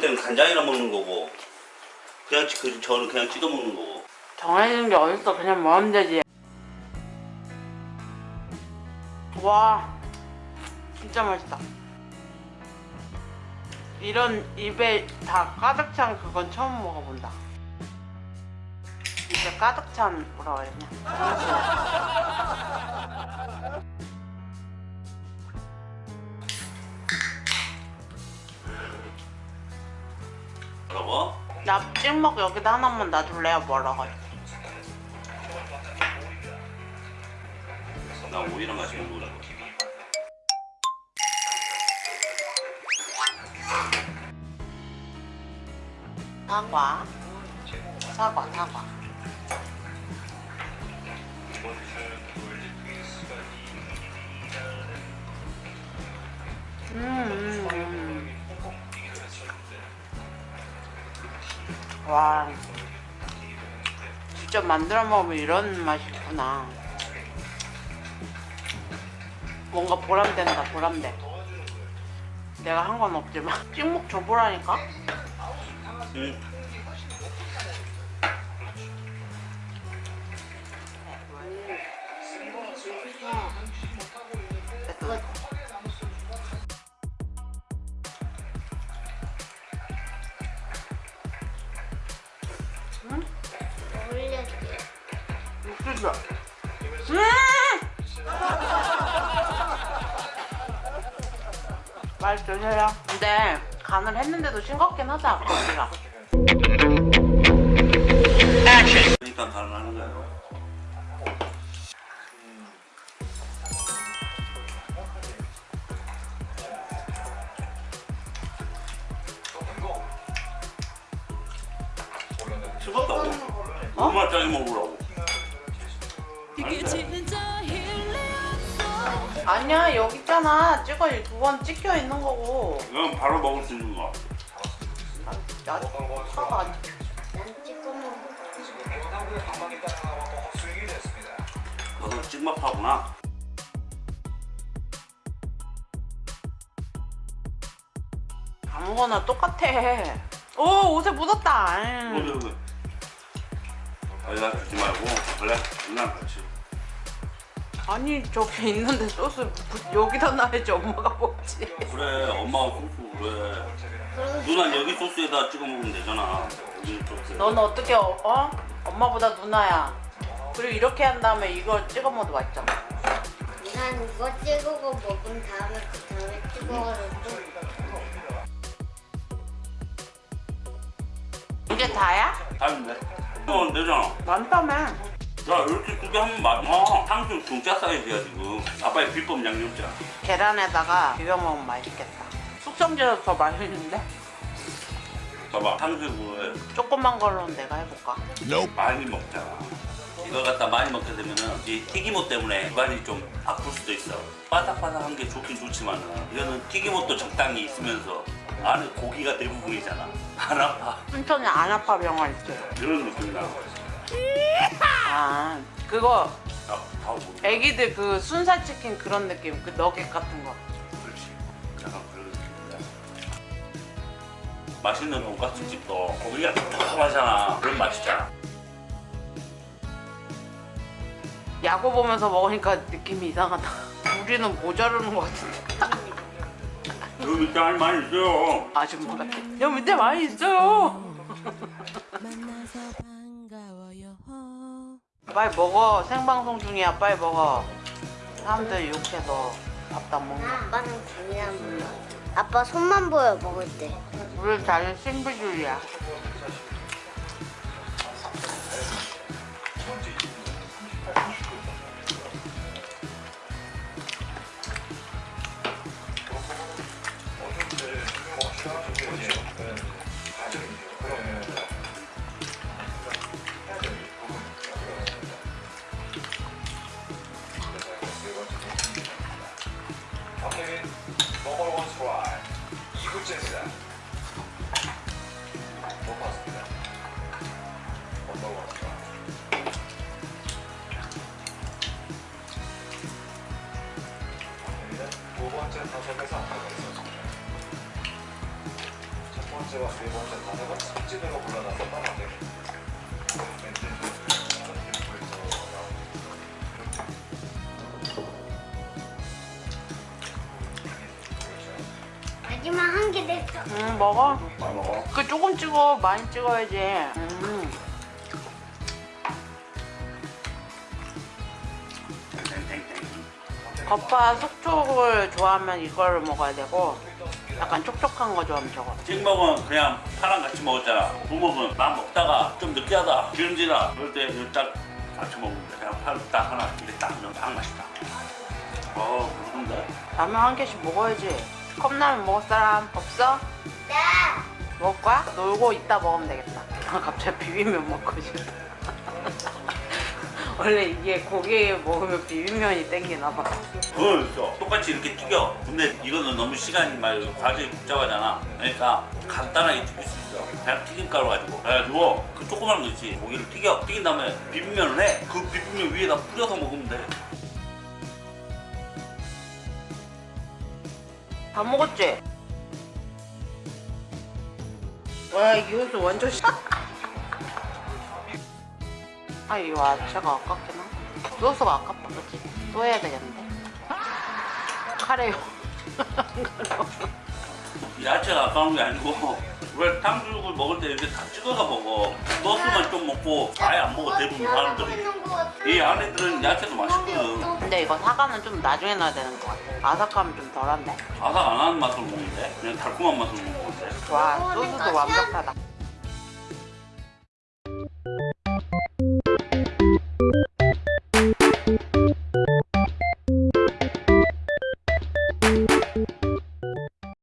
때는 간장이랑 먹는 거고 그냥 찌- 그 저는 그냥 찍어 먹는 거고. 정해지는 게 어딨어. 그냥 먹으면 되지. 와 진짜 맛있다. 이런 입에 다 가득 찬 그건 처음 먹어본다. 입에 가득 찬 뭐라 되냐 뭐라고? 나 찍먹 여기다 하나만 놔둘래요 뭐라고 나 오이랑 같이 먹는 거라고 사과 사과 사과 음, 음, 음. 와 직접 만들어 먹으면 이런 맛이 있구나. 뭔가 보람된다 보람돼. 내가 한 건 없지만. 찍먹 줘보라니까? 응. 육수죠. 음! 맛있으세요? 근데 간을 했는데도 싱겁긴 하다 고기가. 그러니까 가능한 거예요 씹었다고? 얼마 짜리 먹으라고 아니야 여기 있잖아 찍어 두 번 찍혀 있는 거고. 이건 바로 먹을 수 있는 거나 사과 안 찍혀. 난 찍어 먹어. 너도 찍먹하구나 아무거나 똑같아. 오 옷에 묻었다. 아 아니나 주지 말고 원래 누나랑 같이 아니 저기 있는데 소스 부- 여기다 놔야지 엄마가 먹지. 그래 엄마가 소스 그래 누나 여기 소스에다 찍어 먹으면 되잖아 여기 소스 너는 어떻게 어? 어? 엄마보다 누나야. 그리고 이렇게 한 다음에 이거 찍어 먹어도 맛있잖아. 난 이거 찍고 먹은 다음에 그 다음에 찍어가지고 이게 다야? 다른데? 이건 되잖아 많다며. 야 이렇게 두 개 하면 맛있어 탕수육 중짜 사이즈야 지금 아빠의 비법 양념장 계란에다가 비벼 먹으면 맛있겠다. 숙성제도 더 맛있는데? 봐봐 탕수육을 조그만 걸로는 내가 해볼까? 많이 먹잖아 이걸 갖다 많이 먹게 되면 은 이 튀김옷 때문에 입안이 좀 아플 수도 있어 바삭바삭한 게 좋긴 좋지만 이거는 튀김옷도 적당히 있으면서 안에 고기가 대부분이잖아. 안 아파. 순천에 안 아파 병원 있어요. 이런 느낌이다 아 그거 야, 다 오고 애기들 그 순살 치킨 그런 느낌 그 너겟 같은 거. 그렇지. 약간 그런 느낌이야. 맛있는 돈가스 집도. 고기가 톡톡하잖아. 그런 맛이잖아. 야구 보면서 먹으니까 느낌이 이상하다. 우리는 모자르는 것 같은데. 여기 밑에 할 많이 있어요 아줌마 같아. 여기 밑에 많이 있어요. 만나서 반가워요. 빨리 먹어. 생방송 중이야. 빨리 먹어. 사람들 욕해서 밥도 안 먹는 거. 아빠는 당연한 몰라. 아빠 손만 보여 먹을 때. 우리 자는 신비주의야. 번째 사색에서 아까가 첫 번째와 세 번째 사색은 성질으로 불러놨었던 사색. 마지막 한 개 됐어. 응, 먹어. 먹어. 그 조금 찍어, 많이 찍어야지. 음. 겉바 속촉을 좋아하면 이걸 먹어야 되고 약간 촉촉한 거 좋아하면 저거. 찍먹은 그냥 파랑 같이 먹었잖아. 부먹은 막 먹다가 좀 느끼하다, 기름지다. 그럴 때 이거 딱 같이 먹으면 돼. 그냥 파딱 하나 이렇게 딱 넣으면 딱 맛있다. 어, 그런데? 라면 한 개씩 먹어야지. 컵라면 먹을 사람 없어? 네. 먹을 거야? 놀고 이따 먹으면 되겠다. 아, 갑자기 비빔면 먹고 싶다. 원래 이게 고기 먹으면 비빔면이 땡기나 봐. 그거 있어. 똑같이 이렇게 튀겨. 근데 이거는 너무 시간이 막 과정이 복잡하잖아. 그러니까 간단하게 튀길 수 있어. 그냥 튀김가루 가지고. 그래가지고 그 조그만 거 있지. 고기를 튀겨. 튀긴 다음에 비빔면을 해. 그 비빔면 위에다 뿌려서 먹으면 돼. 다 먹었지? 와, 이 옷은 완전 시... 아, 이거 아차가 아깝긴 하다. 소스가 아깝다, 그치? 또 해야 되겠는데? 카레요. 야채가 아까운 게 아니고 왜 탕수육을 먹을 때 이렇게 다 찍어서 먹어. 소스만 좀 먹고 아예 안 먹어 대부분 사람들이. 이 안에 들은 야채도 맛있거든. 근데 이거 사과는 좀 나중에 넣어야 되는 것 같아. 아삭함이 좀 덜한데. 아삭 안 하는 맛으로 먹는데 그냥 달콤한 맛으로 먹는데. 와, 소스도 완벽하다.